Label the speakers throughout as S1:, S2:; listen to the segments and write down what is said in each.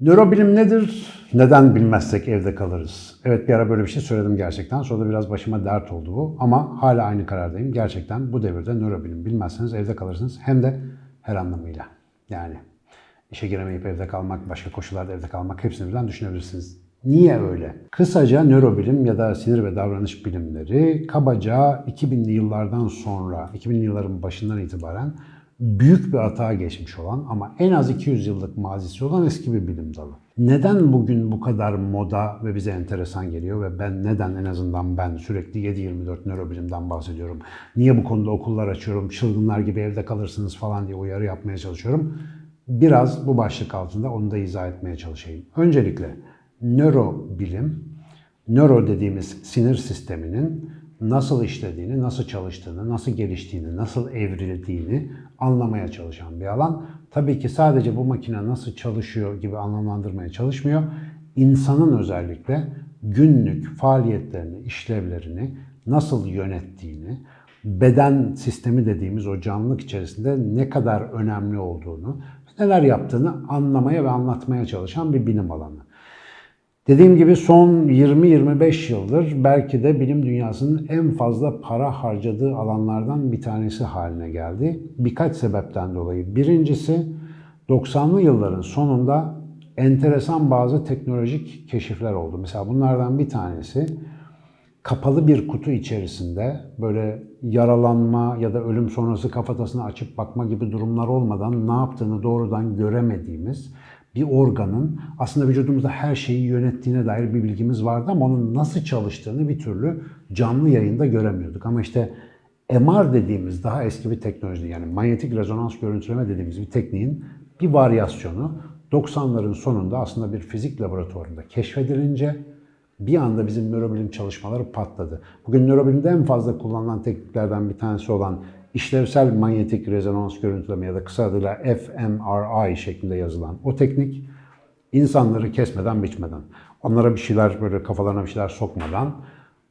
S1: Nörobilim nedir? Neden bilmezsek evde kalırız? Evet bir ara böyle bir şey söyledim gerçekten. Sonra da biraz başıma dert oldu bu. Ama hala aynı karardayım. Gerçekten bu devirde nörobilim bilmezseniz evde kalırsınız. Hem de her anlamıyla. Yani işe giremeyip evde kalmak, başka koşullarda evde kalmak hepsini birden düşünebilirsiniz. Niye öyle? Kısaca nörobilim ya da sinir ve davranış bilimleri kabaca 2000'li yıllardan sonra, 2000'li yılların başından itibaren büyük bir atağa geçmiş olan ama en az 200 yıllık mazisi olan eski bir bilim dalı. Neden bugün bu kadar moda ve bize enteresan geliyor ve ben neden en azından ben sürekli 7-24 nörobilimden bahsediyorum? Niye bu konuda okullar açıyorum, çılgınlar gibi evde kalırsınız falan diye uyarı yapmaya çalışıyorum? Biraz bu başlık altında onu da izah etmeye çalışayım. Öncelikle nörobilim, nöro dediğimiz sinir sisteminin nasıl işlediğini, nasıl çalıştığını, nasıl geliştiğini, nasıl evrildiğini anlamaya çalışan bir alan. Tabii ki sadece bu makine nasıl çalışıyor gibi anlamlandırmaya çalışmıyor. İnsanın özellikle günlük faaliyetlerini, işlevlerini nasıl yönettiğini, beden sistemi dediğimiz o canlılık içerisinde ne kadar önemli olduğunu, neler yaptığını anlamaya ve anlatmaya çalışan bir bilim alanı. Dediğim gibi son 20-25 yıldır belki de bilim dünyasının en fazla para harcadığı alanlardan bir tanesi haline geldi. Birkaç sebepten dolayı. Birincisi 90'lı yılların sonunda enteresan bazı teknolojik keşifler oldu. Mesela bunlardan bir tanesi kapalı bir kutu içerisinde böyle yaralanma ya da ölüm sonrası kafatasını açıp bakma gibi durumlar olmadan ne yaptığını doğrudan göremediğimiz bir organın aslında vücudumuzda her şeyi yönettiğine dair bir bilgimiz vardı ama onun nasıl çalıştığını bir türlü canlı yayında göremiyorduk. Ama işte MR dediğimiz daha eski bir teknoloji yani manyetik rezonans görüntüleme dediğimiz bir tekniğin bir varyasyonu 90'ların sonunda aslında bir fizik laboratuvarında keşfedilince bir anda bizim nörobilim çalışmaları patladı. Bugün nörobilimde en fazla kullanılan tekniklerden bir tanesi olan işlevsel manyetik rezonans görüntüleme ya da kısa adıyla fMRI şeklinde yazılan o teknik insanları kesmeden biçmeden, onlara bir şeyler böyle kafalarına bir şeyler sokmadan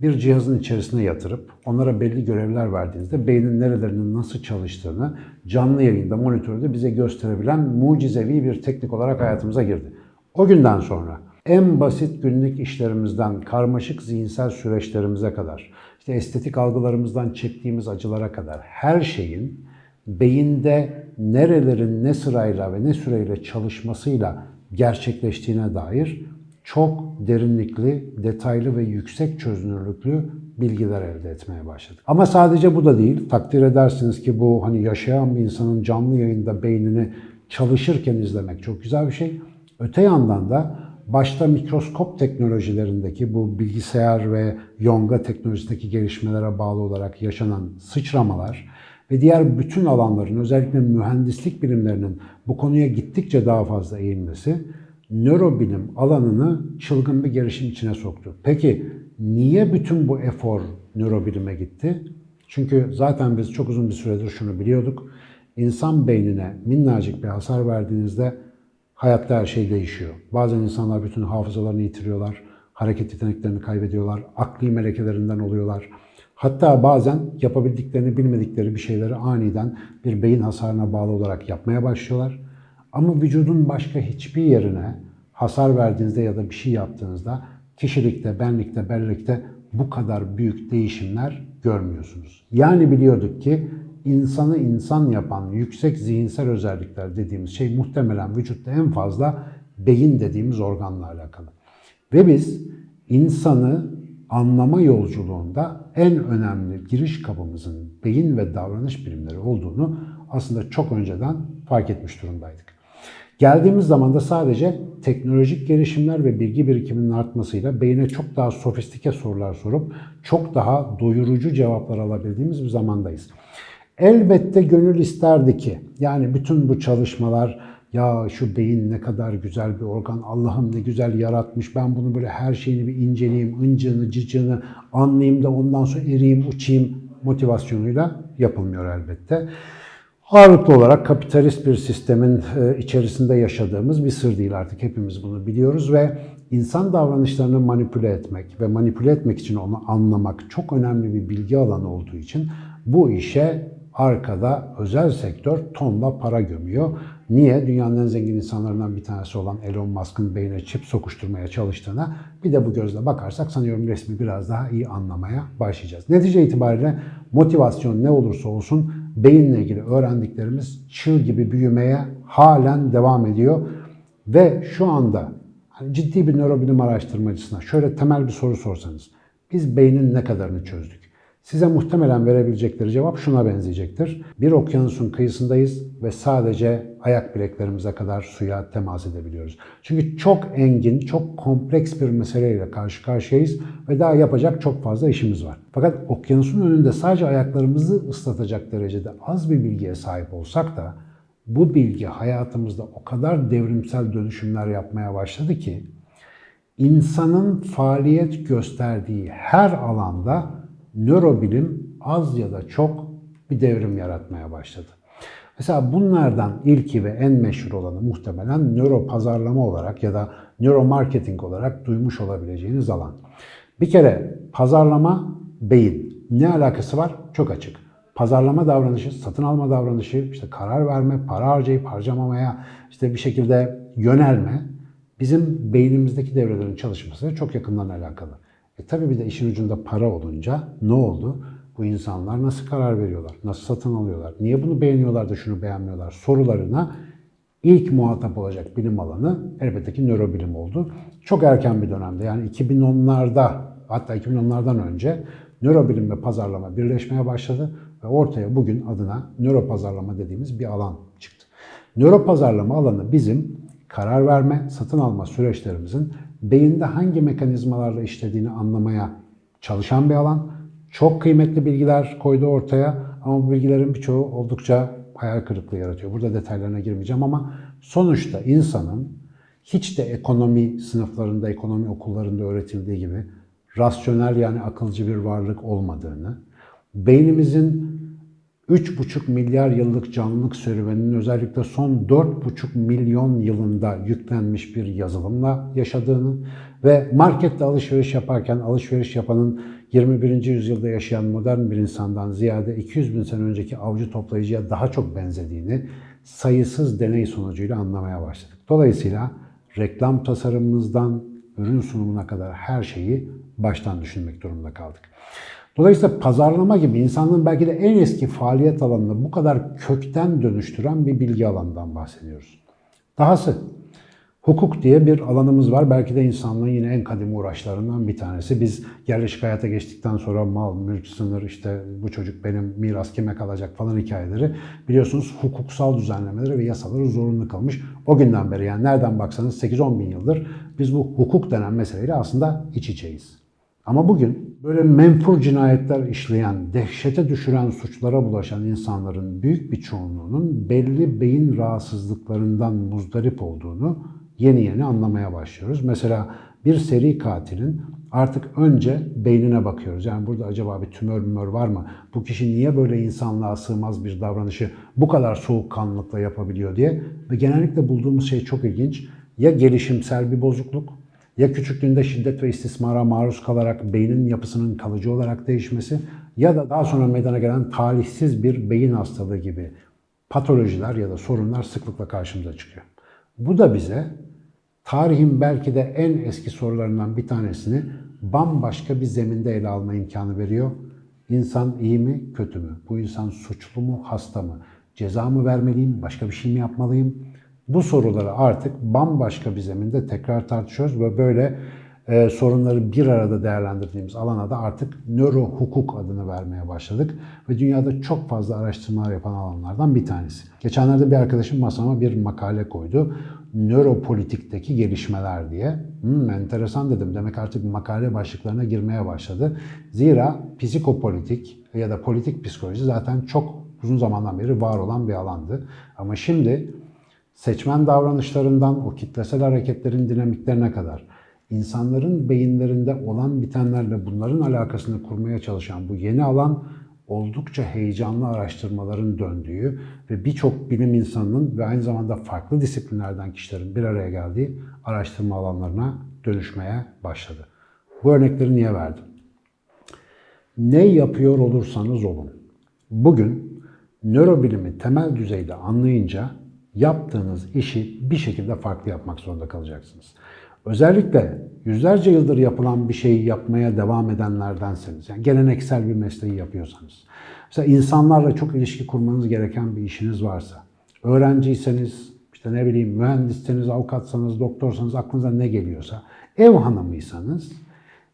S1: bir cihazın içerisine yatırıp onlara belli görevler verdiğinizde beynin nerelerinin nasıl çalıştığını canlı yayında, monitörde bize gösterebilen mucizevi bir teknik olarak hayatımıza girdi. O günden sonra en basit günlük işlerimizden karmaşık zihinsel süreçlerimize kadar, işte estetik algılarımızdan çektiğimiz acılara kadar her şeyin beyinde nerelerin ne sırayla ve ne süreyle çalışmasıyla gerçekleştiğine dair çok derinlikli, detaylı ve yüksek çözünürlüklü bilgiler elde etmeye başladık. Ama sadece bu da değil. Takdir edersiniz ki bu hani yaşayan bir insanın canlı yayında beynini çalışırken izlemek çok güzel bir şey. Öte yandan da başta mikroskop teknolojilerindeki bu bilgisayar ve yonga teknolojisindeki gelişmelere bağlı olarak yaşanan sıçramalar ve diğer bütün alanların özellikle mühendislik bilimlerinin bu konuya gittikçe daha fazla eğilmesi nörobilim alanını çılgın bir gelişim içine soktu. Peki niye bütün bu efor nörobilime gitti? Çünkü zaten biz çok uzun bir süredir şunu biliyorduk. İnsan beynine minnacık bir hasar verdiğinizde hayatta her şey değişiyor. Bazen insanlar bütün hafızalarını yitiriyorlar, hareket yeteneklerini kaybediyorlar, akli melekelerinden oluyorlar. Hatta bazen yapabildiklerini bilmedikleri bir şeyleri aniden bir beyin hasarına bağlı olarak yapmaya başlıyorlar. Ama vücudun başka hiçbir yerine hasar verdiğinizde ya da bir şey yaptığınızda kişilikte, benlikte, bellekte bu kadar büyük değişimler görmüyorsunuz. Yani biliyorduk ki insanı insan yapan yüksek zihinsel özellikler dediğimiz şey muhtemelen vücutta en fazla beyin dediğimiz organla alakalı. Ve biz insanı anlama yolculuğunda en önemli giriş kapımızın beyin ve davranış bilimleri olduğunu aslında çok önceden fark etmiş durumdaydık. Geldiğimiz zaman da sadece teknolojik gelişimler ve bilgi birikiminin artmasıyla beyine çok daha sofistike sorular sorup çok daha doyurucu cevaplar alabildiğimiz bir zamandayız. Elbette gönül isterdi ki yani bütün bu çalışmalar ya şu beyin ne kadar güzel bir organ, Allah'ım ne güzel yaratmış, ben bunu böyle her şeyini bir inceleyeyim, ıncını, cıcını anlayayım da ondan sonra eriyim, uçayım motivasyonuyla yapılmıyor elbette. Ağırlıklı olarak kapitalist bir sistemin e, içerisinde yaşadığımız bir sır değil artık hepimiz bunu biliyoruz ve insan davranışlarını manipüle etmek ve manipüle etmek için onu anlamak çok önemli bir bilgi alanı olduğu için bu işe arkada özel sektör tonla para gömüyor. Niye? Dünyanın en zengin insanlarından bir tanesi olan Elon Musk'ın beynine çip sokuşturmaya çalıştığına bir de bu gözle bakarsak sanıyorum resmi biraz daha iyi anlamaya başlayacağız. Netice itibariyle motivasyon ne olursa olsun beyinle ilgili öğrendiklerimiz çığ gibi büyümeye halen devam ediyor. Ve şu anda hani ciddi bir nörobilim araştırmacısına şöyle temel bir soru sorsanız biz beynin ne kadarını çözdük? Size muhtemelen verebilecekleri cevap şuna benzeyecektir. Bir okyanusun kıyısındayız ve sadece ayak bileklerimize kadar suya temas edebiliyoruz. Çünkü çok engin, çok kompleks bir meseleyle karşı karşıyayız ve daha yapacak çok fazla işimiz var. Fakat okyanusun önünde sadece ayaklarımızı ıslatacak derecede az bir bilgiye sahip olsak da bu bilgi hayatımızda o kadar devrimsel dönüşümler yapmaya başladı ki insanın faaliyet gösterdiği her alanda nörobilim az ya da çok bir devrim yaratmaya başladı. Mesela bunlardan ilki ve en meşhur olanı muhtemelen nöro pazarlama olarak ya da nöro marketing olarak duymuş olabileceğiniz alan. Bir kere pazarlama beyin. Ne alakası var? Çok açık. Pazarlama davranışı, satın alma davranışı, işte karar verme, para harcayıp harcamamaya, işte bir şekilde yönelme bizim beynimizdeki devrelerin çalışmasıyla çok yakından alakalı. E tabii bir de işin ucunda para olunca ne oldu? Bu insanlar nasıl karar veriyorlar? Nasıl satın alıyorlar? Niye bunu beğeniyorlar da şunu beğenmiyorlar? Sorularına ilk muhatap olacak bilim alanı elbette ki nörobilim oldu. Çok erken bir dönemde yani 2010'larda hatta 2010'lardan önce nörobilim ve pazarlama birleşmeye başladı ve ortaya bugün adına nöropazarlama dediğimiz bir alan çıktı. Nöropazarlama alanı bizim karar verme, satın alma süreçlerimizin beyinde hangi mekanizmalarla işlediğini anlamaya çalışan bir alan. Çok kıymetli bilgiler koydu ortaya ama bu bilgilerin birçoğu oldukça hayal kırıklığı yaratıyor. Burada detaylarına girmeyeceğim ama sonuçta insanın hiç de ekonomi sınıflarında, ekonomi okullarında öğretildiği gibi rasyonel yani akılcı bir varlık olmadığını, beynimizin 3,5 milyar yıllık canlılık serüveninin özellikle son 4,5 milyon yılında yüklenmiş bir yazılımla yaşadığını ve markette alışveriş yaparken alışveriş yapanın 21. yüzyılda yaşayan modern bir insandan ziyade 200 bin sene önceki avcı toplayıcıya daha çok benzediğini sayısız deney sonucuyla anlamaya başladık. Dolayısıyla reklam tasarımımızdan ürün sunumuna kadar her şeyi baştan düşünmek durumunda kaldık. Dolayısıyla pazarlama gibi insanlığın belki de en eski faaliyet alanını bu kadar kökten dönüştüren bir bilgi alanından bahsediyoruz. Dahası hukuk diye bir alanımız var. Belki de insanlığın yine en kadim uğraşlarından bir tanesi. Biz yerleşik hayata geçtikten sonra mal, mülk, sınır, işte bu çocuk benim miras kime kalacak falan hikayeleri biliyorsunuz hukuksal düzenlemeleri ve yasaları zorunlu kalmış. O günden beri yani nereden baksanız 8-10 bin yıldır biz bu hukuk denen meseleyle aslında iç içeyiz. Ama bugün böyle menfur cinayetler işleyen, dehşete düşüren suçlara bulaşan insanların büyük bir çoğunluğunun belli beyin rahatsızlıklarından muzdarip olduğunu yeni yeni anlamaya başlıyoruz. Mesela bir seri katilin artık önce beynine bakıyoruz. Yani burada acaba bir tümör mümör var mı? Bu kişi niye böyle insanlığa sığmaz bir davranışı bu kadar soğukkanlılıkla yapabiliyor diye. Ve genellikle bulduğumuz şey çok ilginç. Ya gelişimsel bir bozukluk ya küçüklüğünde şiddet ve istismara maruz kalarak beynin yapısının kalıcı olarak değişmesi ya da daha sonra meydana gelen talihsiz bir beyin hastalığı gibi patolojiler ya da sorunlar sıklıkla karşımıza çıkıyor. Bu da bize tarihin belki de en eski sorularından bir tanesini bambaşka bir zeminde ele alma imkanı veriyor. İnsan iyi mi, kötü mü? Bu insan suçlu mu, hasta mı? Ceza mı vermeliyim, başka bir şey mi yapmalıyım? Bu soruları artık bambaşka bir zeminde tekrar tartışıyoruz ve böyle e, sorunları bir arada değerlendirdiğimiz alana da artık nöro hukuk adını vermeye başladık. Ve dünyada çok fazla araştırmalar yapan alanlardan bir tanesi. Geçenlerde bir arkadaşım masama bir makale koydu. Nöropolitikteki gelişmeler diye. Hmm, enteresan dedim. Demek artık makale başlıklarına girmeye başladı. Zira psikopolitik ya da politik psikoloji zaten çok uzun zamandan beri var olan bir alandı. Ama şimdi seçmen davranışlarından o kitlesel hareketlerin dinamiklerine kadar insanların beyinlerinde olan bitenlerle bunların alakasını kurmaya çalışan bu yeni alan oldukça heyecanlı araştırmaların döndüğü ve birçok bilim insanının ve aynı zamanda farklı disiplinlerden kişilerin bir araya geldiği araştırma alanlarına dönüşmeye başladı. Bu örnekleri niye verdim? Ne yapıyor olursanız olun. Bugün nörobilimi temel düzeyde anlayınca yaptığınız işi bir şekilde farklı yapmak zorunda kalacaksınız. Özellikle yüzlerce yıldır yapılan bir şeyi yapmaya devam edenlerdenseniz, yani geleneksel bir mesleği yapıyorsanız, mesela insanlarla çok ilişki kurmanız gereken bir işiniz varsa, öğrenciyseniz, işte ne bileyim mühendisseniz, avukatsanız, doktorsanız, aklınıza ne geliyorsa, ev hanımıysanız,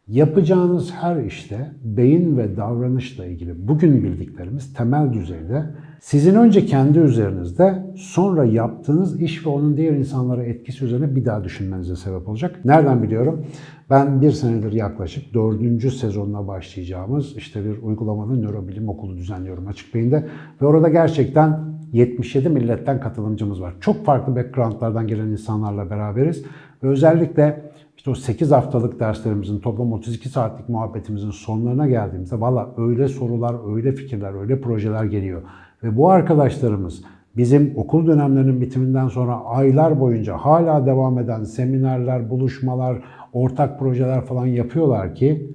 S1: Yapacağınız her işte beyin ve davranışla ilgili bugün bildiklerimiz temel düzeyde sizin önce kendi üzerinizde sonra yaptığınız iş ve onun diğer insanlara etkisi üzerine bir daha düşünmenize sebep olacak. Nereden biliyorum? Ben bir senedir yaklaşık dördüncü sezonuna başlayacağımız işte bir uygulamalı nörobilim okulu düzenliyorum Açık Beyin'de ve orada gerçekten 77 milletten katılımcımız var. Çok farklı backgroundlardan gelen insanlarla beraberiz ve özellikle işte o 8 haftalık derslerimizin toplam 32 saatlik muhabbetimizin sonlarına geldiğimizde valla öyle sorular, öyle fikirler, öyle projeler geliyor. Ve bu arkadaşlarımız bizim okul dönemlerinin bitiminden sonra aylar boyunca hala devam eden seminerler, buluşmalar, ortak projeler falan yapıyorlar ki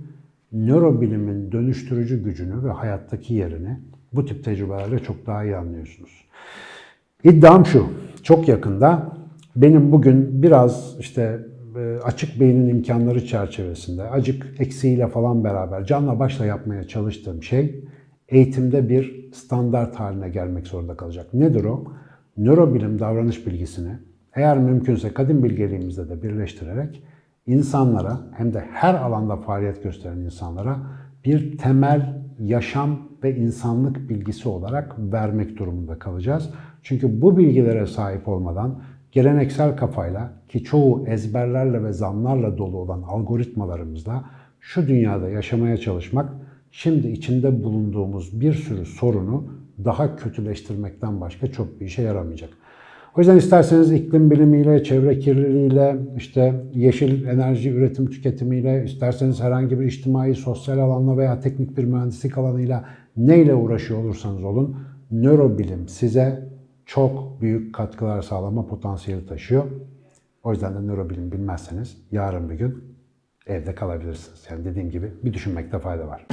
S1: nörobilimin dönüştürücü gücünü ve hayattaki yerini bu tip tecrübelerle çok daha iyi anlıyorsunuz. İddiam şu, çok yakında benim bugün biraz işte e, açık beynin imkanları çerçevesinde, acık eksiğiyle falan beraber canla başla yapmaya çalıştığım şey eğitimde bir standart haline gelmek zorunda kalacak. Nedir o? Nörobilim davranış bilgisini eğer mümkünse kadim bilgeliğimizde de birleştirerek insanlara hem de her alanda faaliyet gösteren insanlara bir temel yaşam ve insanlık bilgisi olarak vermek durumunda kalacağız. Çünkü bu bilgilere sahip olmadan geleneksel kafayla ki çoğu ezberlerle ve zamlarla dolu olan algoritmalarımızla şu dünyada yaşamaya çalışmak şimdi içinde bulunduğumuz bir sürü sorunu daha kötüleştirmekten başka çok bir işe yaramayacak. O yüzden isterseniz iklim bilimiyle, çevre kirliliğiyle, işte yeşil enerji üretim tüketimiyle, isterseniz herhangi bir içtimai, sosyal alanla veya teknik bir mühendislik alanıyla neyle uğraşıyor olursanız olun, nörobilim size çok büyük katkılar sağlama potansiyeli taşıyor. O yüzden de nörobilim bilmezseniz yarın bir gün evde kalabilirsiniz. Yani dediğim gibi bir düşünmekte fayda var.